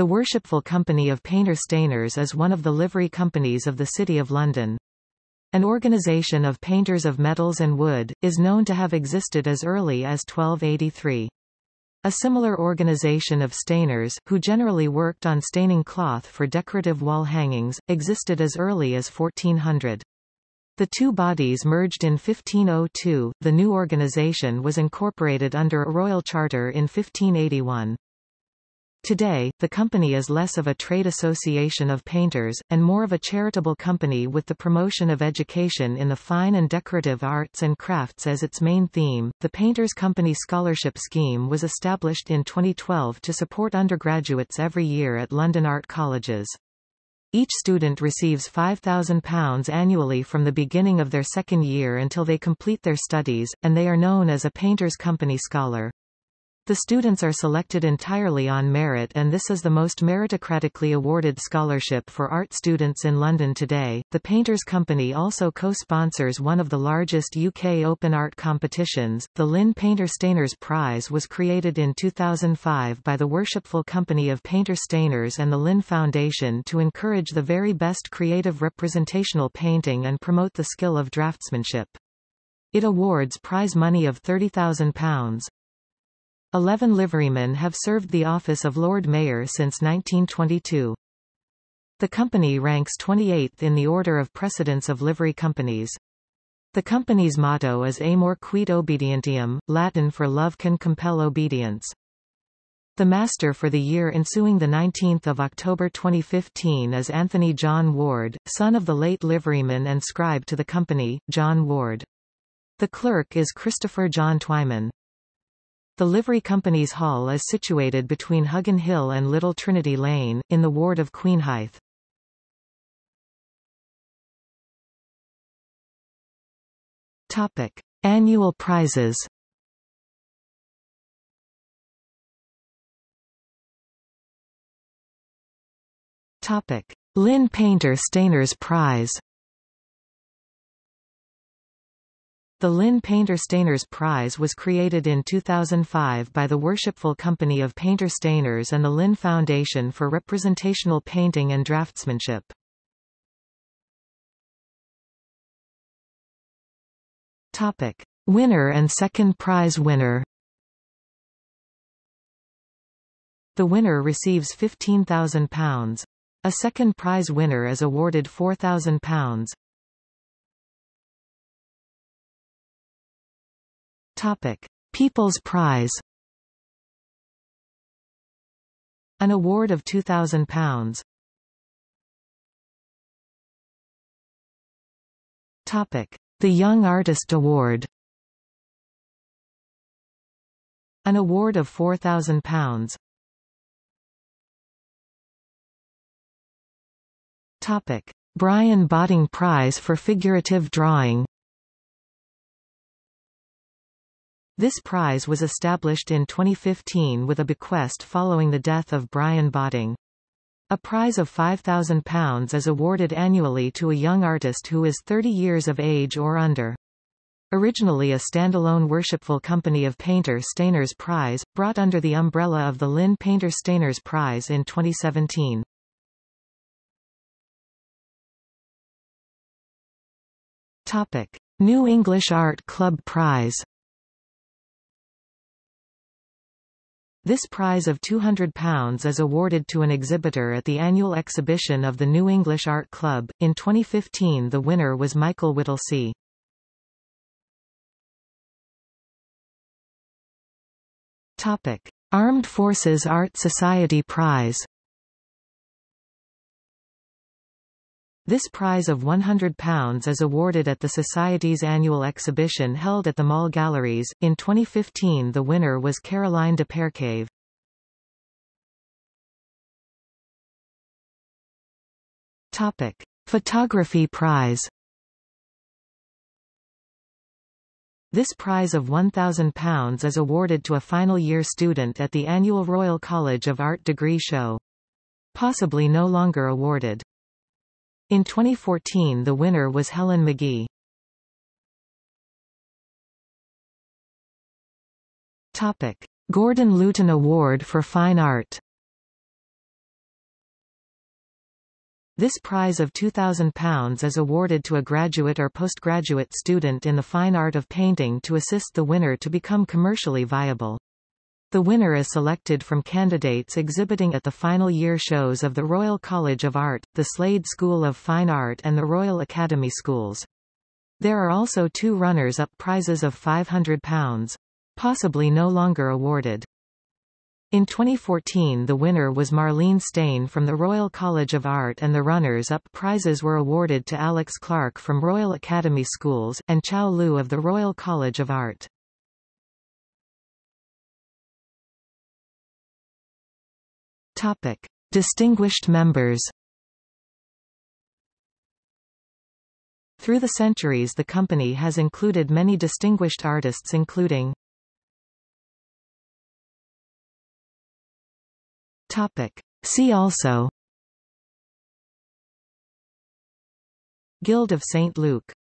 The Worshipful Company of Painter Stainers is one of the livery companies of the City of London. An organisation of painters of metals and wood, is known to have existed as early as 1283. A similar organisation of stainers, who generally worked on staining cloth for decorative wall hangings, existed as early as 1400. The two bodies merged in 1502, the new organisation was incorporated under a royal charter in 1581. Today, the company is less of a trade association of painters, and more of a charitable company with the promotion of education in the fine and decorative arts and crafts as its main theme. The Painters Company Scholarship Scheme was established in 2012 to support undergraduates every year at London art colleges. Each student receives £5,000 annually from the beginning of their second year until they complete their studies, and they are known as a Painters Company Scholar. The students are selected entirely on merit and this is the most meritocratically awarded scholarship for art students in London today. The Painters Company also co-sponsors one of the largest UK open art competitions. The Lynn Painter Stainers Prize was created in 2005 by the Worshipful Company of Painter Stainers and the Lynn Foundation to encourage the very best creative representational painting and promote the skill of draftsmanship. It awards prize money of £30,000. Eleven liverymen have served the office of Lord Mayor since 1922. The company ranks 28th in the order of precedence of livery companies. The company's motto is Amor queat obedientiam, Latin for love can compel obedience. The master for the year ensuing 19 October 2015 is Anthony John Ward, son of the late liveryman and scribe to the company, John Ward. The clerk is Christopher John Twyman. The Livery Company's Hall is situated between Huggin Hill and Little Trinity Lane, in the ward of Queenhithe. Topic. Annual prizes Topic. Lynn Painter Stainers Prize The Lynn Painter Stainers Prize was created in 2005 by the Worshipful Company of Painter Stainers and the Lynn Foundation for Representational Painting and Draftsmanship. Topic. Winner and second prize winner The winner receives £15,000. A second prize winner is awarded £4,000. Topic: People's Prize. An award of £2,000. Topic: The Young Artist Award. An award of £4,000. Topic: Brian Botting Prize for Figurative Drawing. This prize was established in 2015 with a bequest following the death of Brian Botting. A prize of £5,000 is awarded annually to a young artist who is 30 years of age or under. Originally a standalone worshipful company of Painter Stainers Prize, brought under the umbrella of the Lynn Painter Stainers Prize in 2017. Topic. New English Art Club Prize This prize of £200 is awarded to an exhibitor at the annual exhibition of the New English Art Club. In 2015 the winner was Michael Whittlesea. Topic. Armed Forces Art Society Prize This prize of £100 is awarded at the Society's annual exhibition held at the Mall Galleries. In 2015 the winner was Caroline de Peyrecave. Topic. Photography Prize This prize of £1,000 is awarded to a final year student at the annual Royal College of Art degree show. Possibly no longer awarded. In 2014 the winner was Helen McGee. Topic. Gordon Luton Award for Fine Art This prize of £2,000 is awarded to a graduate or postgraduate student in the fine art of painting to assist the winner to become commercially viable. The winner is selected from candidates exhibiting at the final year shows of the Royal College of Art, the Slade School of Fine Art and the Royal Academy Schools. There are also two runners-up prizes of £500. Possibly no longer awarded. In 2014 the winner was Marlene Steyn from the Royal College of Art and the runners-up prizes were awarded to Alex Clark from Royal Academy Schools, and Chow Liu of the Royal College of Art. Topic. Distinguished members Through the centuries the company has included many distinguished artists including Topic. See also Guild of St. Luke